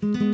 Mm-hmm.